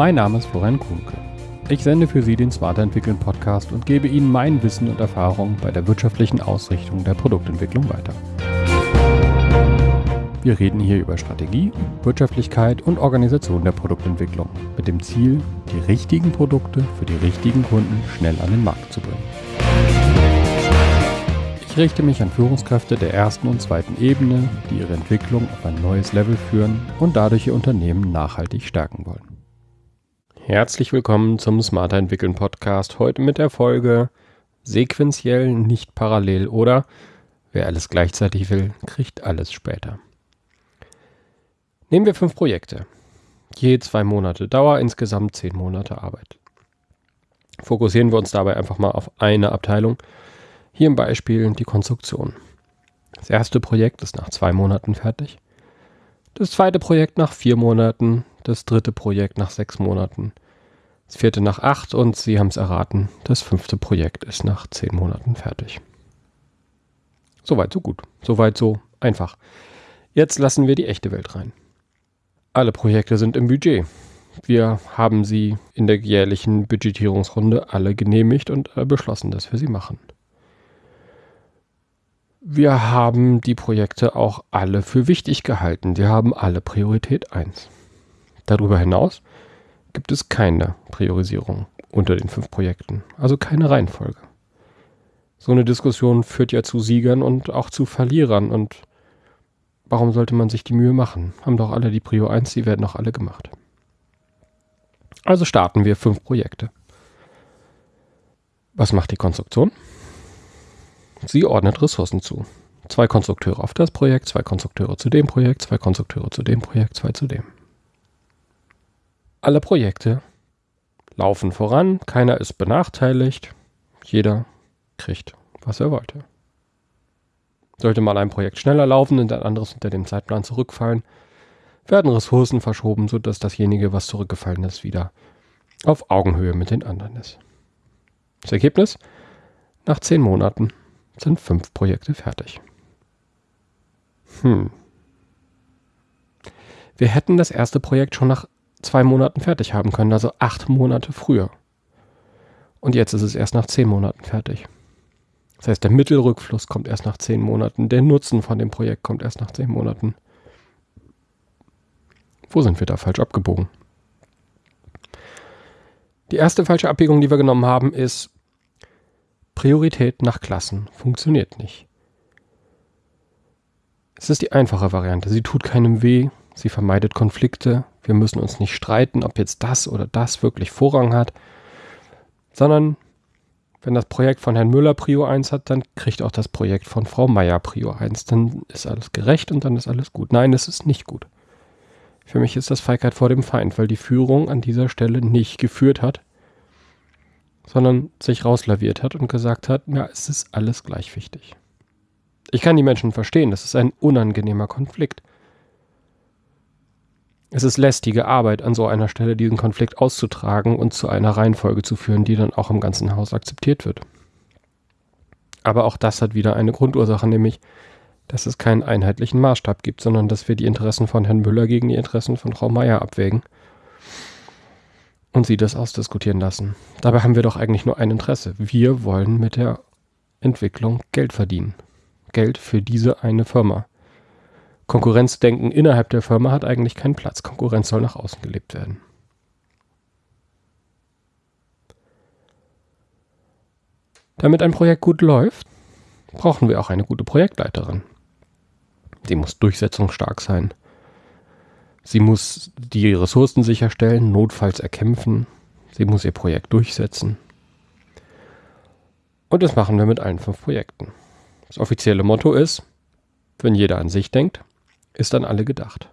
Mein Name ist Florian Kuhnke. Ich sende für Sie den Smarter Entwickeln Podcast und gebe Ihnen mein Wissen und Erfahrung bei der wirtschaftlichen Ausrichtung der Produktentwicklung weiter. Wir reden hier über Strategie, Wirtschaftlichkeit und Organisation der Produktentwicklung mit dem Ziel, die richtigen Produkte für die richtigen Kunden schnell an den Markt zu bringen. Ich richte mich an Führungskräfte der ersten und zweiten Ebene, die ihre Entwicklung auf ein neues Level führen und dadurch ihr Unternehmen nachhaltig stärken wollen. Herzlich willkommen zum Smarter Entwickeln Podcast. Heute mit der Folge Sequenziell, nicht parallel oder wer alles gleichzeitig will, kriegt alles später. Nehmen wir fünf Projekte. Je zwei Monate Dauer, insgesamt zehn Monate Arbeit. Fokussieren wir uns dabei einfach mal auf eine Abteilung. Hier im Beispiel die Konstruktion. Das erste Projekt ist nach zwei Monaten fertig. Das zweite Projekt nach vier Monaten. Das dritte Projekt nach sechs Monaten. Das vierte nach acht und Sie haben es erraten, das fünfte Projekt ist nach zehn Monaten fertig. Soweit, so gut. Soweit, so einfach. Jetzt lassen wir die echte Welt rein. Alle Projekte sind im Budget. Wir haben sie in der jährlichen Budgetierungsrunde alle genehmigt und äh, beschlossen, dass wir sie machen. Wir haben die Projekte auch alle für wichtig gehalten. Wir haben alle Priorität 1. Darüber hinaus gibt es keine Priorisierung unter den fünf Projekten, also keine Reihenfolge. So eine Diskussion führt ja zu Siegern und auch zu Verlierern und Warum sollte man sich die Mühe machen? Haben doch alle die Prio 1, die werden doch alle gemacht. Also starten wir fünf Projekte. Was macht die Konstruktion? Sie ordnet Ressourcen zu. Zwei Konstrukteure auf das Projekt, zwei Konstrukteure zu dem Projekt, zwei Konstrukteure zu dem Projekt, zwei zu dem. Alle Projekte laufen voran, keiner ist benachteiligt, jeder kriegt, was er wollte. Sollte mal ein Projekt schneller laufen und ein anderes unter dem Zeitplan zurückfallen, werden Ressourcen verschoben, sodass dasjenige, was zurückgefallen ist, wieder auf Augenhöhe mit den anderen ist. Das Ergebnis? Nach zehn Monaten sind fünf Projekte fertig. Hm. Wir hätten das erste Projekt schon nach zwei Monaten fertig haben können, also acht Monate früher. Und jetzt ist es erst nach zehn Monaten fertig. Das heißt, der Mittelrückfluss kommt erst nach zehn Monaten. Der Nutzen von dem Projekt kommt erst nach zehn Monaten. Wo sind wir da falsch abgebogen? Die erste falsche Abbiegung, die wir genommen haben, ist Priorität nach Klassen. Funktioniert nicht. Es ist die einfache Variante. Sie tut keinem weh. Sie vermeidet Konflikte. Wir müssen uns nicht streiten, ob jetzt das oder das wirklich Vorrang hat, sondern wenn das Projekt von Herrn Müller Prio 1 hat, dann kriegt auch das Projekt von Frau Meier Prio 1. Dann ist alles gerecht und dann ist alles gut. Nein, es ist nicht gut. Für mich ist das Feigheit vor dem Feind, weil die Führung an dieser Stelle nicht geführt hat, sondern sich rauslaviert hat und gesagt hat, ja, es ist alles gleich wichtig. Ich kann die Menschen verstehen, das ist ein unangenehmer Konflikt. Es ist lästige Arbeit, an so einer Stelle diesen Konflikt auszutragen und zu einer Reihenfolge zu führen, die dann auch im ganzen Haus akzeptiert wird. Aber auch das hat wieder eine Grundursache, nämlich, dass es keinen einheitlichen Maßstab gibt, sondern dass wir die Interessen von Herrn Müller gegen die Interessen von Frau Meier abwägen und sie das ausdiskutieren lassen. Dabei haben wir doch eigentlich nur ein Interesse. Wir wollen mit der Entwicklung Geld verdienen. Geld für diese eine Firma. Konkurrenzdenken innerhalb der Firma hat eigentlich keinen Platz. Konkurrenz soll nach außen gelebt werden. Damit ein Projekt gut läuft, brauchen wir auch eine gute Projektleiterin. Sie muss durchsetzungsstark sein. Sie muss die Ressourcen sicherstellen, notfalls erkämpfen. Sie muss ihr Projekt durchsetzen. Und das machen wir mit allen fünf Projekten. Das offizielle Motto ist, wenn jeder an sich denkt, ist an alle gedacht.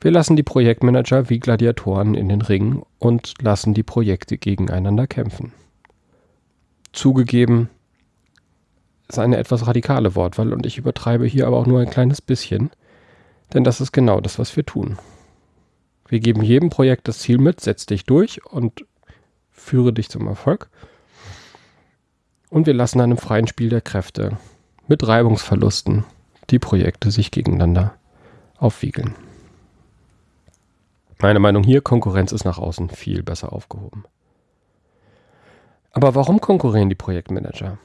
Wir lassen die Projektmanager wie Gladiatoren in den Ring und lassen die Projekte gegeneinander kämpfen. Zugegeben ist eine etwas radikale Wortwahl und ich übertreibe hier aber auch nur ein kleines bisschen, denn das ist genau das, was wir tun. Wir geben jedem Projekt das Ziel mit, setz dich durch und führe dich zum Erfolg. Und wir lassen im freien Spiel der Kräfte mit Reibungsverlusten die Projekte sich gegeneinander aufwiegeln. Meine Meinung hier, Konkurrenz ist nach außen viel besser aufgehoben. Aber warum konkurrieren die Projektmanager?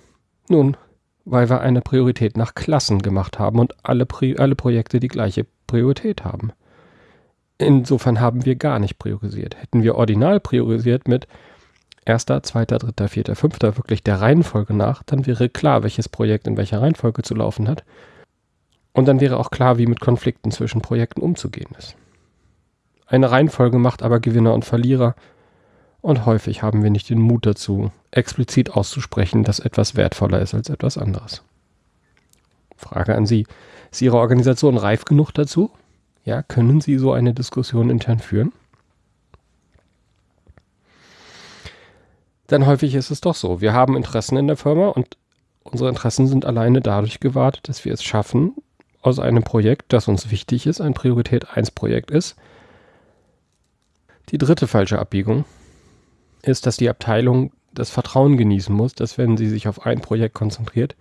Nun, weil wir eine Priorität nach Klassen gemacht haben und alle, Pri alle Projekte die gleiche Priorität haben. Insofern haben wir gar nicht priorisiert. Hätten wir ordinal priorisiert mit erster, zweiter, dritter, vierter, fünfter, wirklich der Reihenfolge nach, dann wäre klar, welches Projekt in welcher Reihenfolge zu laufen hat. Und dann wäre auch klar, wie mit Konflikten zwischen Projekten umzugehen ist. Eine Reihenfolge macht aber Gewinner und Verlierer und häufig haben wir nicht den Mut dazu, explizit auszusprechen, dass etwas wertvoller ist als etwas anderes. Frage an Sie. Ist Ihre Organisation reif genug dazu? Ja, können Sie so eine Diskussion intern führen? Denn häufig ist es doch so. Wir haben Interessen in der Firma und unsere Interessen sind alleine dadurch gewahrt, dass wir es schaffen, aus einem Projekt, das uns wichtig ist, ein Priorität 1 Projekt ist. Die dritte falsche Abbiegung ist, dass die Abteilung das Vertrauen genießen muss, dass wenn sie sich auf ein Projekt konzentriert,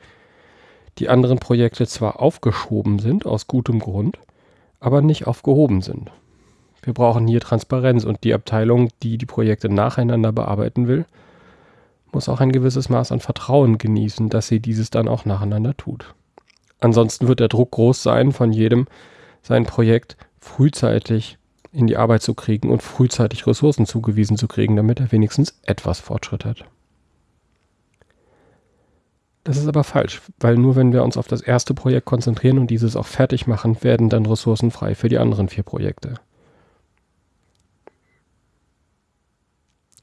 die anderen Projekte zwar aufgeschoben sind aus gutem Grund, aber nicht aufgehoben sind. Wir brauchen hier Transparenz und die Abteilung, die die Projekte nacheinander bearbeiten will, muss auch ein gewisses Maß an Vertrauen genießen, dass sie dieses dann auch nacheinander tut. Ansonsten wird der Druck groß sein, von jedem sein Projekt frühzeitig in die Arbeit zu kriegen und frühzeitig Ressourcen zugewiesen zu kriegen, damit er wenigstens etwas Fortschritt hat. Das ist aber falsch, weil nur wenn wir uns auf das erste Projekt konzentrieren und dieses auch fertig machen, werden dann Ressourcen frei für die anderen vier Projekte.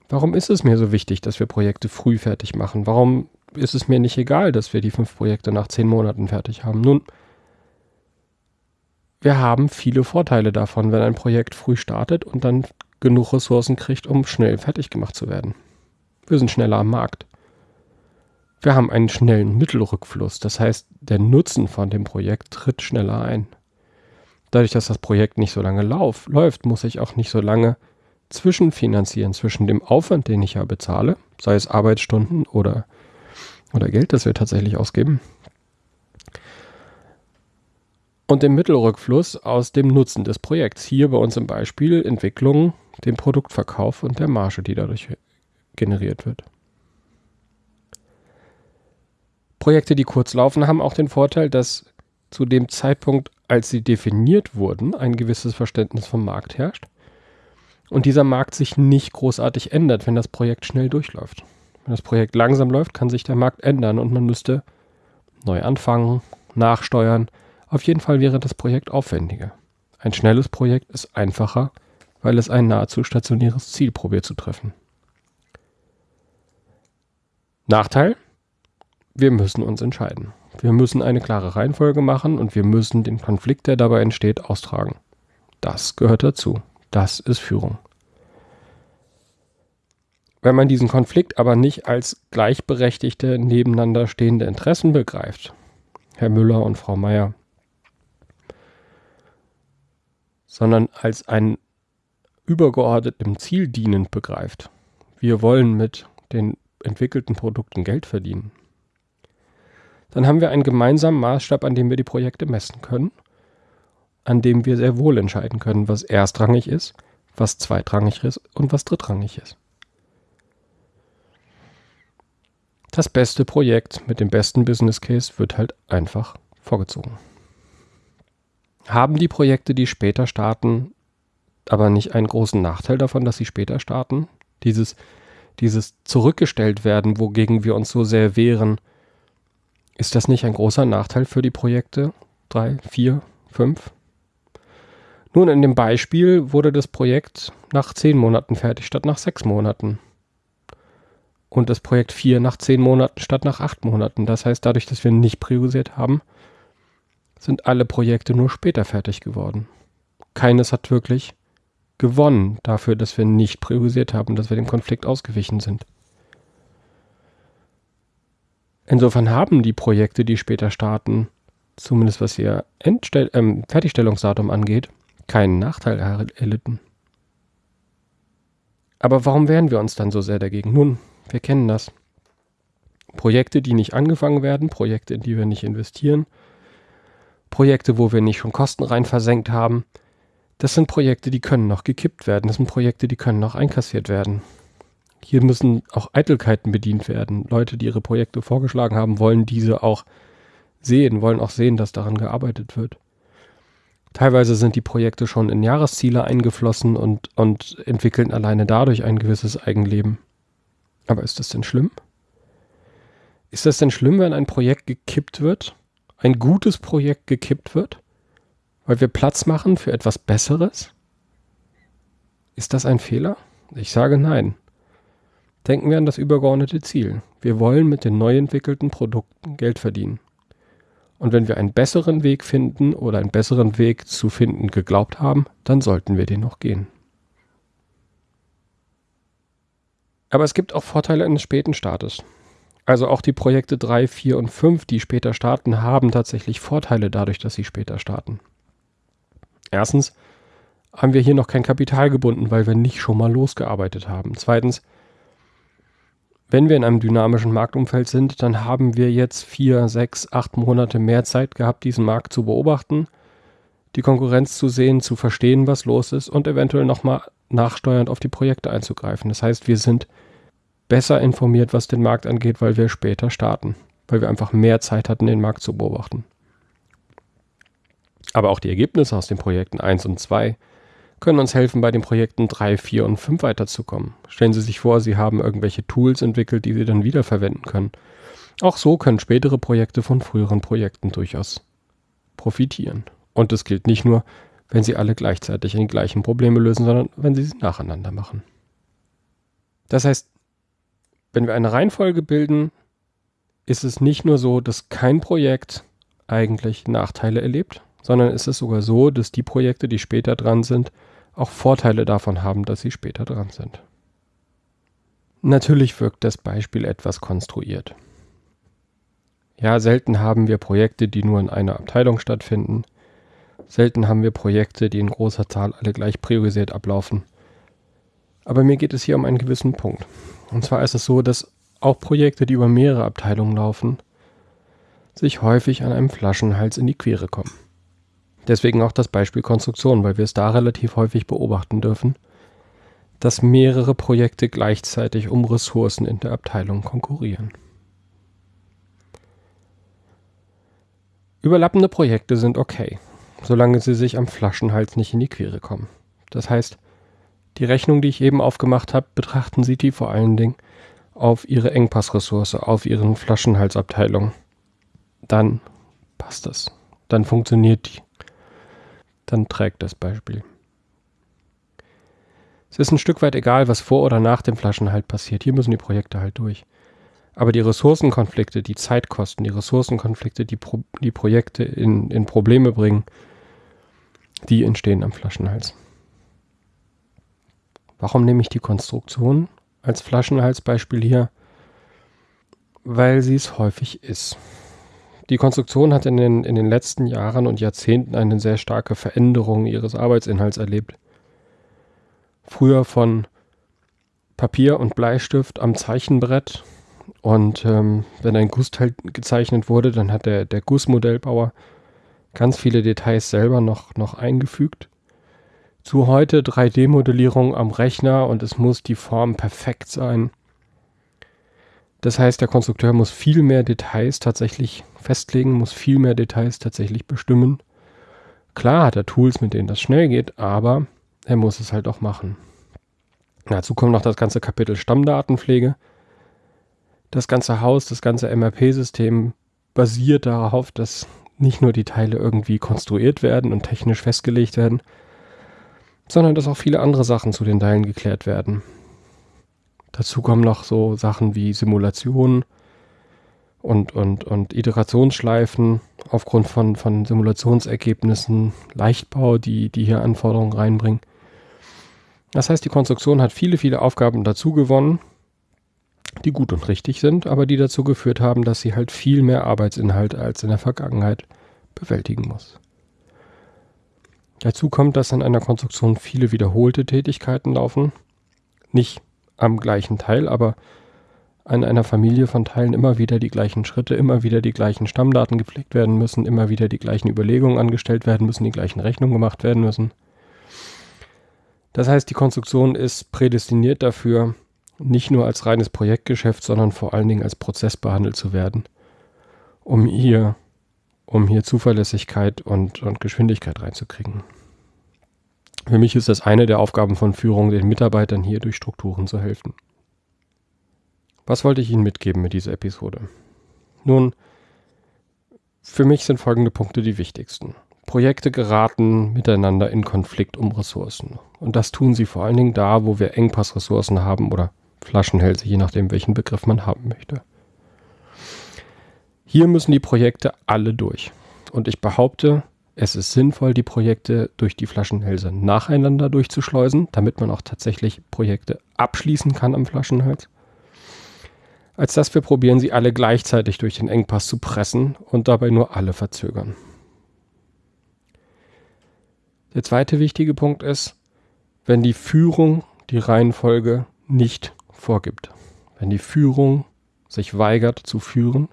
Warum ist es mir so wichtig, dass wir Projekte früh fertig machen? Warum ist es mir nicht egal, dass wir die fünf Projekte nach zehn Monaten fertig haben? Nun, wir haben viele Vorteile davon, wenn ein Projekt früh startet und dann genug Ressourcen kriegt, um schnell fertig gemacht zu werden. Wir sind schneller am Markt. Wir haben einen schnellen Mittelrückfluss, das heißt, der Nutzen von dem Projekt tritt schneller ein. Dadurch, dass das Projekt nicht so lange lauf, läuft, muss ich auch nicht so lange zwischenfinanzieren zwischen dem Aufwand, den ich ja bezahle, sei es Arbeitsstunden oder, oder Geld, das wir tatsächlich ausgeben, und dem Mittelrückfluss aus dem Nutzen des Projekts. Hier bei uns im Beispiel Entwicklung, dem Produktverkauf und der Marge, die dadurch generiert wird. Projekte, die kurz laufen, haben auch den Vorteil, dass zu dem Zeitpunkt, als sie definiert wurden, ein gewisses Verständnis vom Markt herrscht und dieser Markt sich nicht großartig ändert, wenn das Projekt schnell durchläuft. Wenn das Projekt langsam läuft, kann sich der Markt ändern und man müsste neu anfangen, nachsteuern, auf jeden Fall wäre das Projekt aufwendiger. Ein schnelles Projekt ist einfacher, weil es ein nahezu stationäres Ziel probiert zu treffen. Nachteil? Wir müssen uns entscheiden. Wir müssen eine klare Reihenfolge machen und wir müssen den Konflikt, der dabei entsteht, austragen. Das gehört dazu. Das ist Führung. Wenn man diesen Konflikt aber nicht als gleichberechtigte nebeneinander stehende Interessen begreift, Herr Müller und Frau Meier, sondern als ein übergeordnetem Ziel dienend begreift. Wir wollen mit den entwickelten Produkten Geld verdienen. Dann haben wir einen gemeinsamen Maßstab, an dem wir die Projekte messen können, an dem wir sehr wohl entscheiden können, was erstrangig ist, was zweitrangig ist und was drittrangig ist. Das beste Projekt mit dem besten Business Case wird halt einfach vorgezogen. Haben die Projekte, die später starten, aber nicht einen großen Nachteil davon, dass sie später starten? Dieses, dieses zurückgestellt werden, wogegen wir uns so sehr wehren, ist das nicht ein großer Nachteil für die Projekte? Drei, vier, fünf? Nun, in dem Beispiel wurde das Projekt nach zehn Monaten fertig statt nach sechs Monaten. Und das Projekt vier nach zehn Monaten statt nach acht Monaten. Das heißt, dadurch, dass wir nicht priorisiert haben, sind alle Projekte nur später fertig geworden. Keines hat wirklich gewonnen dafür, dass wir nicht priorisiert haben, dass wir dem Konflikt ausgewichen sind. Insofern haben die Projekte, die später starten, zumindest was ihr Endstell äh, Fertigstellungsdatum angeht, keinen Nachteil erlitten. Aber warum wehren wir uns dann so sehr dagegen? Nun, wir kennen das. Projekte, die nicht angefangen werden, Projekte, in die wir nicht investieren, Projekte, wo wir nicht schon Kosten rein versenkt haben, Das sind Projekte, die können noch gekippt werden. Das sind Projekte, die können noch einkassiert werden. Hier müssen auch Eitelkeiten bedient werden. Leute, die ihre Projekte vorgeschlagen haben, wollen diese auch sehen, wollen auch sehen, dass daran gearbeitet wird. Teilweise sind die Projekte schon in Jahresziele eingeflossen und, und entwickeln alleine dadurch ein gewisses Eigenleben. Aber ist das denn schlimm? Ist das denn schlimm, wenn ein Projekt gekippt wird? Ein gutes Projekt gekippt wird? Weil wir Platz machen für etwas Besseres? Ist das ein Fehler? Ich sage nein. Denken wir an das übergeordnete Ziel. Wir wollen mit den neu entwickelten Produkten Geld verdienen. Und wenn wir einen besseren Weg finden oder einen besseren Weg zu finden geglaubt haben, dann sollten wir den noch gehen. Aber es gibt auch Vorteile eines späten Startes. Also auch die Projekte 3, 4 und 5, die später starten, haben tatsächlich Vorteile dadurch, dass sie später starten. Erstens haben wir hier noch kein Kapital gebunden, weil wir nicht schon mal losgearbeitet haben. Zweitens wenn wir in einem dynamischen Marktumfeld sind, dann haben wir jetzt vier, sechs, acht Monate mehr Zeit gehabt, diesen Markt zu beobachten, die Konkurrenz zu sehen, zu verstehen, was los ist und eventuell nochmal nachsteuernd auf die Projekte einzugreifen. Das heißt, wir sind besser informiert, was den Markt angeht, weil wir später starten, weil wir einfach mehr Zeit hatten, den Markt zu beobachten. Aber auch die Ergebnisse aus den Projekten 1 und 2 können uns helfen, bei den Projekten 3, 4 und 5 weiterzukommen. Stellen Sie sich vor, Sie haben irgendwelche Tools entwickelt, die Sie dann wiederverwenden können. Auch so können spätere Projekte von früheren Projekten durchaus profitieren. Und das gilt nicht nur, wenn Sie alle gleichzeitig die gleichen Probleme lösen, sondern wenn Sie sie nacheinander machen. Das heißt, wenn wir eine Reihenfolge bilden, ist es nicht nur so, dass kein Projekt eigentlich Nachteile erlebt, sondern ist es sogar so, dass die Projekte, die später dran sind, auch Vorteile davon haben, dass sie später dran sind. Natürlich wirkt das Beispiel etwas konstruiert. Ja, selten haben wir Projekte, die nur in einer Abteilung stattfinden. Selten haben wir Projekte, die in großer Zahl alle gleich priorisiert ablaufen. Aber mir geht es hier um einen gewissen Punkt. Und zwar ist es so, dass auch Projekte, die über mehrere Abteilungen laufen, sich häufig an einem Flaschenhals in die Quere kommen. Deswegen auch das Beispiel Konstruktion, weil wir es da relativ häufig beobachten dürfen, dass mehrere Projekte gleichzeitig um Ressourcen in der Abteilung konkurrieren. Überlappende Projekte sind okay, solange sie sich am Flaschenhals nicht in die Quere kommen. Das heißt, die Rechnung, die ich eben aufgemacht habe, betrachten Sie die vor allen Dingen auf Ihre Engpassressource, auf Ihren Flaschenhalsabteilung. Dann passt das. Dann funktioniert die dann trägt das Beispiel. Es ist ein Stück weit egal, was vor oder nach dem Flaschenhalt passiert. Hier müssen die Projekte halt durch. Aber die Ressourcenkonflikte, die Zeitkosten, die Ressourcenkonflikte, die, Pro die Projekte in, in Probleme bringen, die entstehen am Flaschenhals. Warum nehme ich die Konstruktion als Flaschenhalsbeispiel hier? Weil sie es häufig ist. Die Konstruktion hat in den, in den letzten Jahren und Jahrzehnten eine sehr starke Veränderung ihres Arbeitsinhalts erlebt. Früher von Papier und Bleistift am Zeichenbrett und ähm, wenn ein Gussteil gezeichnet wurde, dann hat der, der Gussmodellbauer ganz viele Details selber noch, noch eingefügt. Zu heute 3D-Modellierung am Rechner und es muss die Form perfekt sein. Das heißt, der Konstrukteur muss viel mehr Details tatsächlich festlegen, muss viel mehr Details tatsächlich bestimmen. Klar hat er Tools, mit denen das schnell geht, aber er muss es halt auch machen. Dazu kommt noch das ganze Kapitel Stammdatenpflege. Das ganze Haus, das ganze MRP-System basiert darauf, dass nicht nur die Teile irgendwie konstruiert werden und technisch festgelegt werden, sondern dass auch viele andere Sachen zu den Teilen geklärt werden. Dazu kommen noch so Sachen wie Simulationen und, und, und Iterationsschleifen aufgrund von, von Simulationsergebnissen, Leichtbau, die, die hier Anforderungen reinbringen. Das heißt, die Konstruktion hat viele, viele Aufgaben dazu gewonnen, die gut und richtig sind, aber die dazu geführt haben, dass sie halt viel mehr Arbeitsinhalt als in der Vergangenheit bewältigen muss. Dazu kommt, dass in einer Konstruktion viele wiederholte Tätigkeiten laufen. Nicht am gleichen Teil, aber an einer Familie von Teilen immer wieder die gleichen Schritte, immer wieder die gleichen Stammdaten gepflegt werden müssen, immer wieder die gleichen Überlegungen angestellt werden müssen, die gleichen Rechnungen gemacht werden müssen. Das heißt, die Konstruktion ist prädestiniert dafür, nicht nur als reines Projektgeschäft, sondern vor allen Dingen als Prozess behandelt zu werden, um hier, um hier Zuverlässigkeit und, und Geschwindigkeit reinzukriegen. Für mich ist das eine der Aufgaben von Führung, den Mitarbeitern hier durch Strukturen zu helfen. Was wollte ich Ihnen mitgeben mit dieser Episode? Nun, für mich sind folgende Punkte die wichtigsten. Projekte geraten miteinander in Konflikt um Ressourcen. Und das tun sie vor allen Dingen da, wo wir Engpassressourcen haben oder Flaschenhälse, je nachdem, welchen Begriff man haben möchte. Hier müssen die Projekte alle durch. Und ich behaupte, es ist sinnvoll, die Projekte durch die Flaschenhälse nacheinander durchzuschleusen, damit man auch tatsächlich Projekte abschließen kann am Flaschenhals als dass wir probieren, sie alle gleichzeitig durch den Engpass zu pressen und dabei nur alle verzögern. Der zweite wichtige Punkt ist, wenn die Führung die Reihenfolge nicht vorgibt. Wenn die Führung sich weigert zu führen,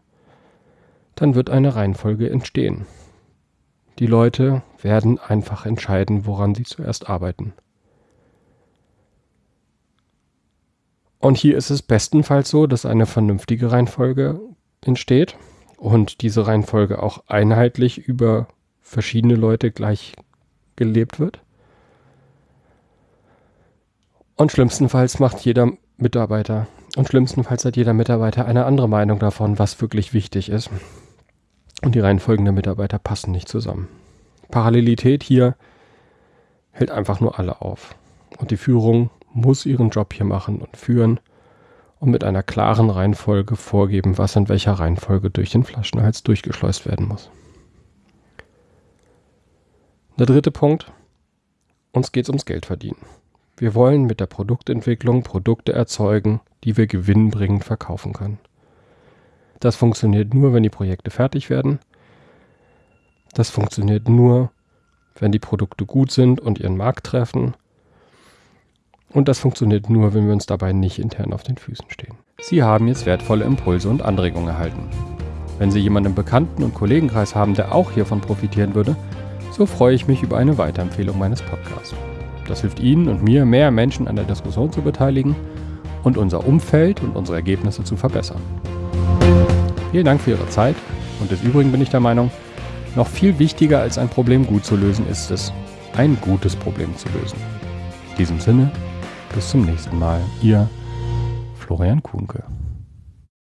dann wird eine Reihenfolge entstehen. Die Leute werden einfach entscheiden, woran sie zuerst arbeiten. Und hier ist es bestenfalls so, dass eine vernünftige Reihenfolge entsteht und diese Reihenfolge auch einheitlich über verschiedene Leute gleich gelebt wird. Und schlimmstenfalls macht jeder Mitarbeiter und schlimmstenfalls hat jeder Mitarbeiter eine andere Meinung davon, was wirklich wichtig ist. Und die Reihenfolgen der Mitarbeiter passen nicht zusammen. Parallelität hier hält einfach nur alle auf. Und die Führung muss ihren Job hier machen und führen und mit einer klaren Reihenfolge vorgeben, was in welcher Reihenfolge durch den Flaschenhals durchgeschleust werden muss. Der dritte Punkt. Uns geht es ums Geld verdienen. Wir wollen mit der Produktentwicklung Produkte erzeugen, die wir gewinnbringend verkaufen können. Das funktioniert nur, wenn die Projekte fertig werden. Das funktioniert nur, wenn die Produkte gut sind und ihren Markt treffen und das funktioniert nur, wenn wir uns dabei nicht intern auf den Füßen stehen. Sie haben jetzt wertvolle Impulse und Anregungen erhalten. Wenn Sie jemanden im Bekannten- und Kollegenkreis haben, der auch hiervon profitieren würde, so freue ich mich über eine Weiterempfehlung meines Podcasts. Das hilft Ihnen und mir, mehr Menschen an der Diskussion zu beteiligen und unser Umfeld und unsere Ergebnisse zu verbessern. Vielen Dank für Ihre Zeit und des Übrigen bin ich der Meinung, noch viel wichtiger als ein Problem gut zu lösen ist es, ein gutes Problem zu lösen. In diesem Sinne, bis zum nächsten Mal. Ihr Florian Kuhnke.